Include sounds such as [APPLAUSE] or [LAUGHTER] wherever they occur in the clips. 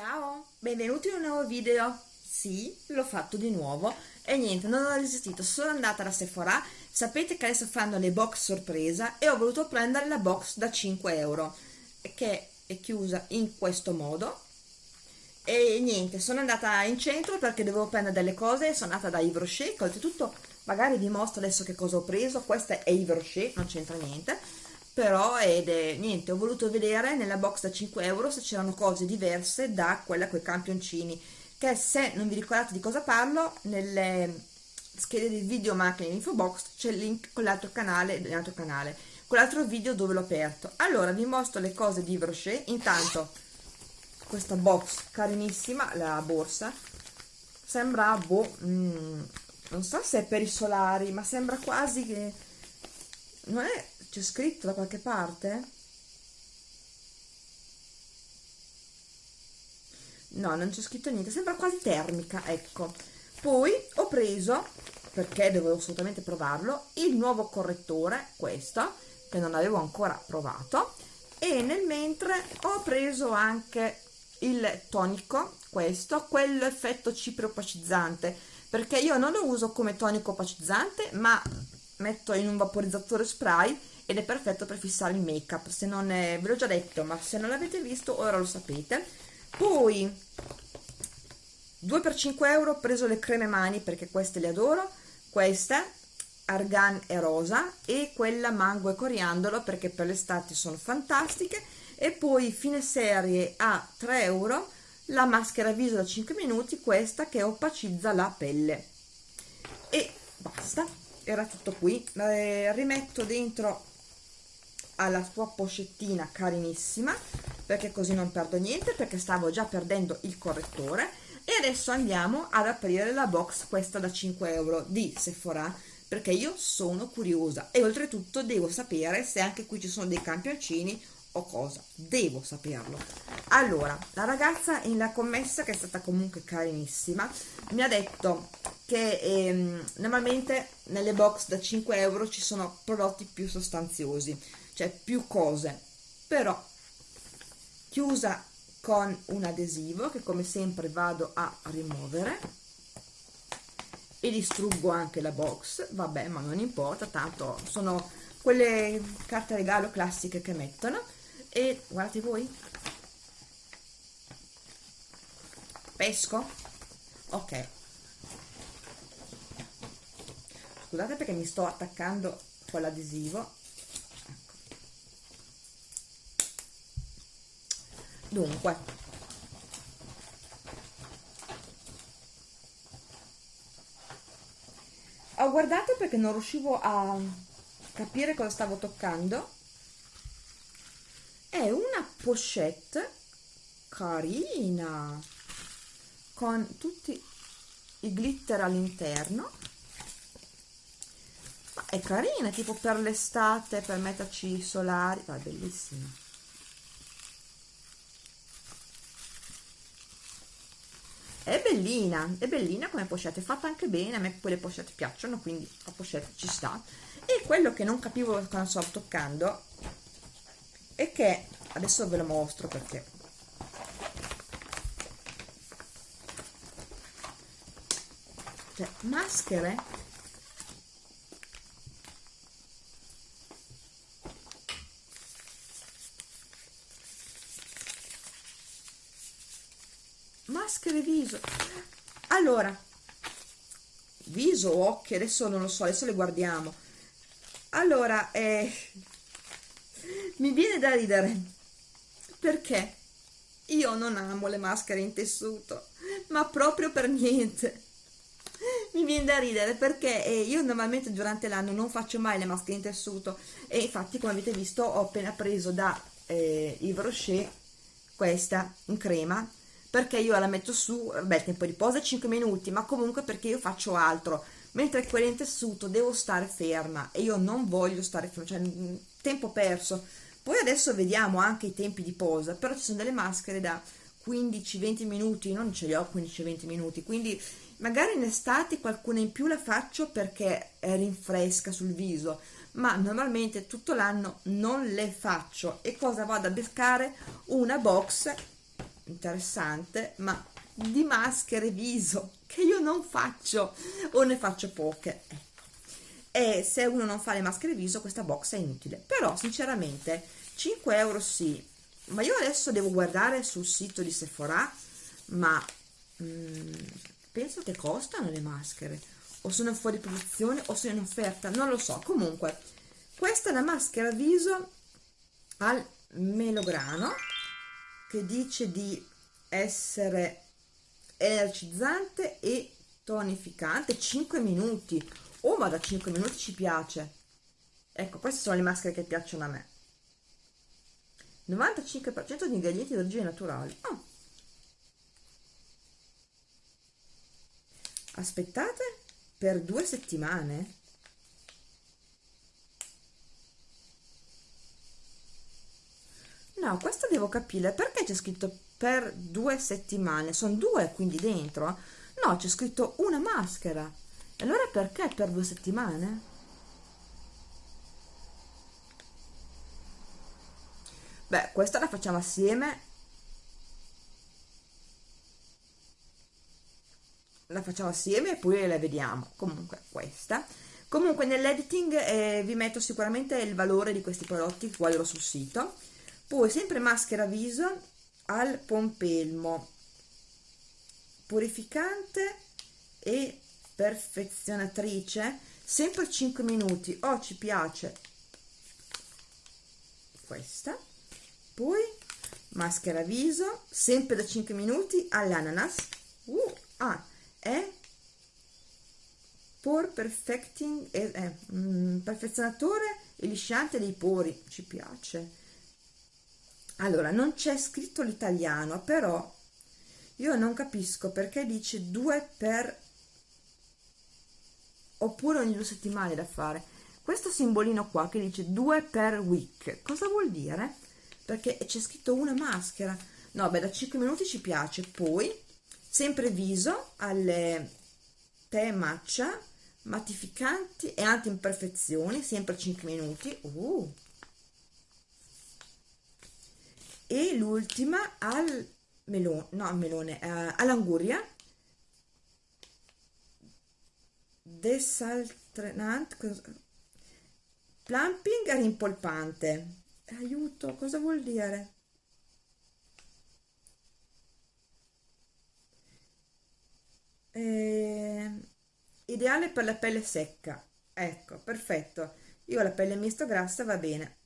Ciao, benvenuti in un nuovo video. Sì, l'ho fatto di nuovo e niente, non ho resistito, sono andata da Sephora. Sapete che adesso fanno le box sorpresa e ho voluto prendere la box da 5 euro che è chiusa in questo modo. E niente, sono andata in centro perché dovevo prendere delle cose, sono andata da Yves Rocher, che oltretutto magari vi mostro adesso che cosa ho preso. Questa è Yves Rocher, non c'entra niente però ed è niente ho voluto vedere nella box da 5 euro se c'erano cose diverse da quella con i campioncini che se non vi ricordate di cosa parlo nelle schede del video ma anche nell'info box c'è il link con l'altro canale canale con l'altro video dove l'ho aperto. Allora vi mostro le cose di Brochet intanto questa box carinissima la borsa sembra boh mm, non so se è per i solari ma sembra quasi che non è c'è scritto da qualche parte? No, non c'è scritto niente, sembra quasi termica, ecco. Poi ho preso, perché dovevo assolutamente provarlo, il nuovo correttore, questo, che non avevo ancora provato, e nel mentre ho preso anche il tonico, questo, quello effetto cipro opacizzante, perché io non lo uso come tonico opacizzante, ma metto in un vaporizzatore spray ed è perfetto per fissare il make up se non è, ve l'ho già detto ma se non l'avete visto ora lo sapete. Poi 2 per 5 euro ho preso le creme mani perché queste le adoro. Questa argan e rosa e quella mango e coriandolo perché per l'estate sono fantastiche. E poi fine serie a 3 euro la maschera viso da 5 minuti questa che opacizza la pelle. E basta era tutto qui. Eh, rimetto dentro alla sua pochettina carinissima perché così non perdo niente perché stavo già perdendo il correttore. E adesso andiamo ad aprire la box questa da 5 euro di Sephora perché io sono curiosa. E oltretutto devo sapere se anche qui ci sono dei campioncini o cosa. Devo saperlo. Allora la ragazza in la commessa che è stata comunque carinissima mi ha detto che ehm, normalmente nelle box da 5 euro ci sono prodotti più sostanziosi cioè più cose però chiusa con un adesivo che come sempre vado a rimuovere e distruggo anche la box. Vabbè ma non importa tanto sono quelle carte regalo classiche che mettono. E guardate voi. Pesco? Ok scusate perché mi sto attaccando con l'adesivo. Dunque. Ho guardato perché non riuscivo a capire cosa stavo toccando. È una pochette carina con tutti i glitter all'interno è carina tipo per l'estate per metterci i solari. Va bellissima. È bellina è bellina come pochette è fatta anche bene a me quelle pochette piacciono quindi la pochette ci sta. E quello che non capivo quando stavo toccando è che adesso ve lo mostro perché. Cioè maschere maschere viso. Allora viso occhi adesso non lo so adesso le guardiamo. Allora eh, [LAUGHS] mi viene da ridere. Perché? Io non amo le maschere in tessuto ma proprio per niente. [LAUGHS] Mi viene da ridere perché eh, io normalmente durante l'anno non faccio mai le maschere in tessuto. E infatti come avete visto ho appena preso da eh, Yves Rocher questa in crema perché io la metto su, beh tempo di posa è 5 minuti, ma comunque perché io faccio altro, mentre quella in tessuto devo stare ferma e io non voglio stare ferma, cioè mm, tempo perso. Poi adesso vediamo anche i tempi di posa, però ci sono delle maschere da 15-20 minuti, non ce li ho 15-20 minuti, quindi magari in estate qualcuna in più la faccio perché rinfresca sul viso, ma normalmente tutto l'anno non le faccio e cosa vado a pescare? Una box interessante ma di maschere viso che io non faccio o ne faccio poche ecco. e se uno non fa le maschere viso questa box è inutile. Però sinceramente 5 euro sì. Ma io adesso devo guardare sul sito di Sephora ma mm, penso che costano le maschere. O sono fuori produzione o sono in offerta non lo so. Comunque questa è la maschera viso al melograno che dice di essere energizzante e tonificante. 5 minuti. Oh ma da 5 minuti ci piace. Ecco queste sono le maschere che piacciono a me. 95% di ingredienti di origine naturale. Oh. aspettate per due settimane no questo devo capire. Perché c'è scritto per due settimane? Sono due quindi dentro? No c'è scritto una maschera. Allora perché per due settimane? Beh questa la facciamo assieme. La facciamo assieme e poi la vediamo. Comunque questa. Comunque nell'editing eh, vi metto sicuramente il valore di questi prodotti guarderò sul sito poi sempre maschera viso al pompelmo. Purificante e perfezionatrice. Sempre 5 minuti. O oh, ci piace. Questa. Poi maschera viso sempre da 5 minuti all'ananas. Uh, ah, è por perfecting eh, eh, perfezionatore e lisciante dei pori. Ci piace allora non c'è scritto l'italiano però io non capisco perché dice due per oppure ogni due settimane da fare. Questo simbolino qua che dice due per week cosa vuol dire? Perché c'è scritto una maschera. No beh da 5 minuti ci piace. Poi sempre viso alle tè matcha mattificanti e anti-imperfezioni sempre 5 minuti. Uh e l'ultima al melone, no al melone, eh, all'anguria. Desaltrenant plumping rimpolpante. Aiuto cosa vuol dire? Eh, ideale per la pelle secca. Ecco perfetto. Io ho la pelle misto grassa va bene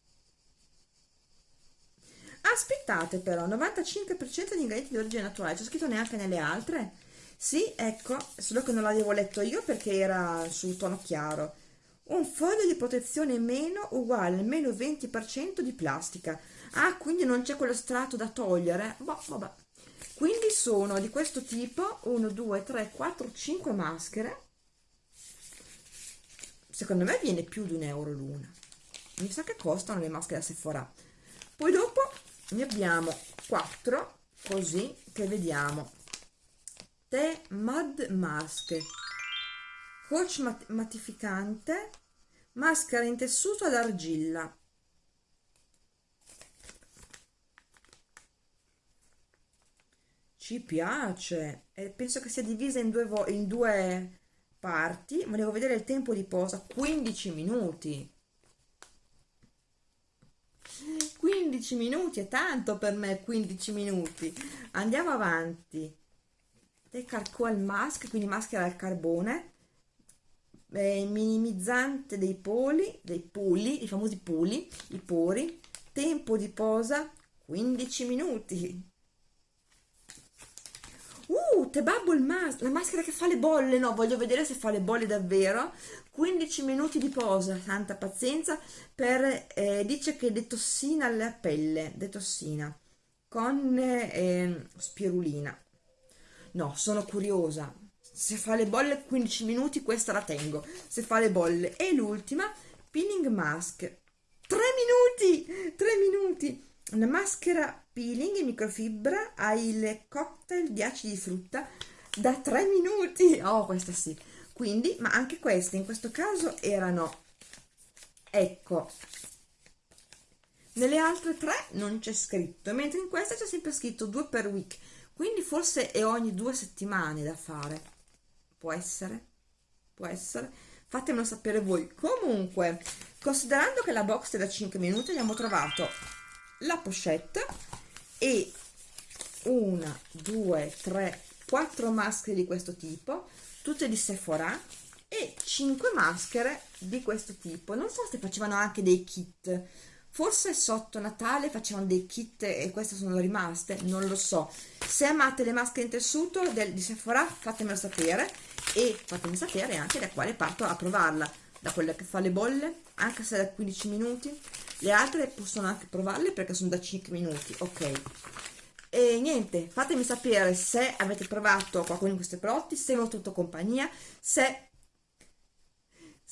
aspettate però. 95% di ingredienti di origine naturale. C'è scritto neanche nelle altre. Sì ecco solo che non l'avevo letto io perché era sul tono chiaro. Un foglio di protezione meno uguale al meno 20% di plastica. Ah quindi non c'è quello strato da togliere? Boh, vabbè. Quindi sono di questo tipo 1 2 3 4 5 maschere. Secondo me viene più di un euro l'una. Mi sa che costano le maschere da Sephora. Poi dopo ne abbiamo 4 così che vediamo. Tè mud mask. Coach mat mattificante maschera in tessuto ad argilla. Ci piace. E penso che sia divisa in due, in due parti. Volevo vedere il tempo di posa 15 minuti 15 minuti è tanto per me 15 minuti. Andiamo avanti. Decarcoal mask quindi maschera al carbone. Eh, minimizzante dei poli dei puli i famosi puli i pori. Tempo di posa 15 minuti The Bubble Mask la maschera che fa le bolle. No voglio vedere se fa le bolle davvero. 15 minuti di posa santa pazienza per eh, dice che detossina la pelle detossina con eh, spirulina. No sono curiosa. Se fa le bolle 15 minuti questa la tengo. Se fa le bolle e l'ultima peeling mask. 3 minuti 3 minuti. Una maschera peeling in microfibra il cocktail di acidi di frutta da 3 minuti. Oh questa sì. Quindi ma anche queste in questo caso erano ecco nelle altre tre non c'è scritto mentre in questa c'è sempre scritto due per week. Quindi forse è ogni due settimane da fare. Può essere? Può essere? Fatemelo sapere voi. Comunque considerando che la box è da 5 minuti abbiamo trovato la pochette e una due tre quattro maschere di questo tipo tutte di Sephora e 5 maschere di questo tipo. Non so se facevano anche dei kit. Forse sotto Natale facevano dei kit e queste sono rimaste non lo so. Se amate le maschere in tessuto del, di Sephora fatemelo sapere. E fatemi sapere anche da quale parto a provarla. Da quella che fa le bolle anche se da 15 minuti le altre possono anche provarle perché sono da 5 minuti ok e niente fatemi sapere se avete provato qualcuno di questi prodotti se vi ho tutto compagnia se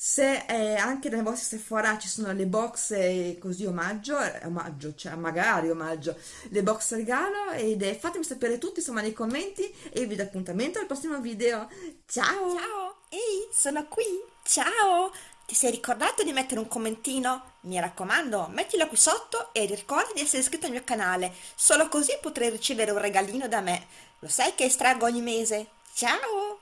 se eh, anche nelle vostre Sephora ci sono le box così omaggio, eh, omaggio, cioè magari omaggio, le box regalo ed eh, fatemi sapere tutti insomma nei commenti e vi do appuntamento al prossimo video. Ciao! Ciao! Ehi, sono qui! Ciao! Ti sei ricordato di mettere un commentino? Mi raccomando, mettilo qui sotto e ricorda di essere iscritto al mio canale, solo così potrai ricevere un regalino da me. Lo sai che estraggo ogni mese? Ciao!